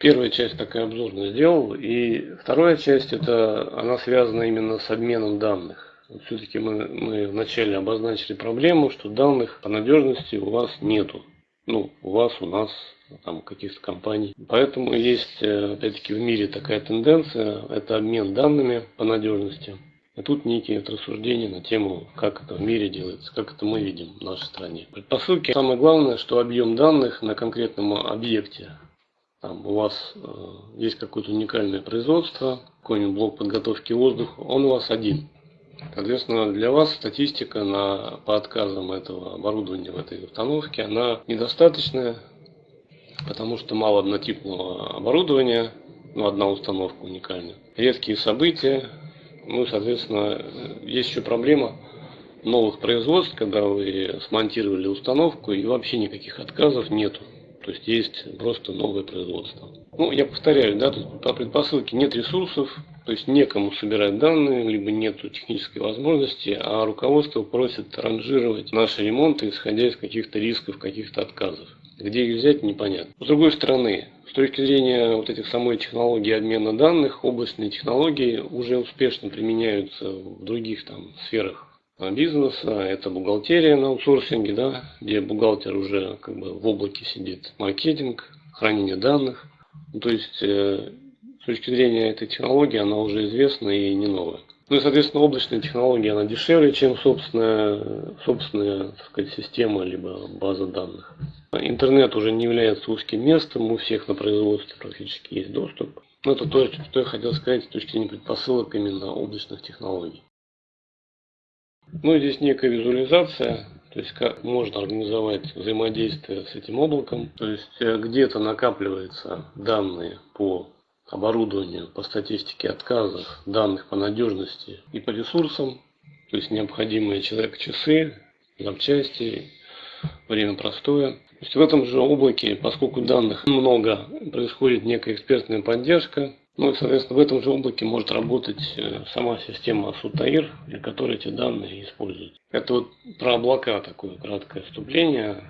Первая часть такая обзорная сделал, и вторая часть, это она связана именно с обменом данных. Все-таки мы, мы вначале обозначили проблему, что данных по надежности у вас нету. Ну, у вас, у нас, там, каких-то компаний. Поэтому есть, э, опять-таки, в мире такая тенденция, это обмен данными по надежности. И тут некие рассуждения на тему, как это в мире делается, как это мы видим в нашей стране. Предпосылки. Самое главное, что объем данных на конкретном объекте. Там у вас э, есть какое-то уникальное производство, какой-нибудь блок подготовки воздуха, он у вас один. Соответственно, для вас статистика на, по отказам этого оборудования в этой установке, она недостаточная, потому что мало однотипного оборудования, ну, одна установка уникальная. Редкие события, ну, соответственно, есть еще проблема новых производств, когда вы смонтировали установку и вообще никаких отказов нету. То есть есть просто новое производство. Ну, я повторяю, да, тут по предпосылке нет ресурсов, то есть некому собирать данные, либо нет технической возможности, а руководство просит ранжировать наши ремонты, исходя из каких-то рисков, каких-то отказов. Где их взять, непонятно. С другой стороны, с точки зрения вот этих самой технологии обмена данных, областные технологии уже успешно применяются в других там сферах бизнеса. Это бухгалтерия на аутсорсинге, да, где бухгалтер уже как бы в облаке сидит. Маркетинг, хранение данных. Ну, то есть, э, с точки зрения этой технологии, она уже известна и не новая. Ну и, соответственно, облачная технология, она дешевле, чем собственная, собственная так сказать, система, либо база данных. Интернет уже не является узким местом, у всех на производстве практически есть доступ. Но это то, что я хотел сказать с точки зрения предпосылок именно облачных технологий. Ну и здесь некая визуализация, то есть как можно организовать взаимодействие с этим облаком. То есть э, где-то накапливаются данные по оборудованию, по статистике отказов, данных по надежности и по ресурсам, то есть необходимые человек часы, запчасти, время простое. То есть в этом же облаке, поскольку данных много, происходит некая экспертная поддержка. Ну и, соответственно, в этом же облаке может работать э, сама система Сутаир, для которой эти данные используют. Это вот про облака такое краткое вступление.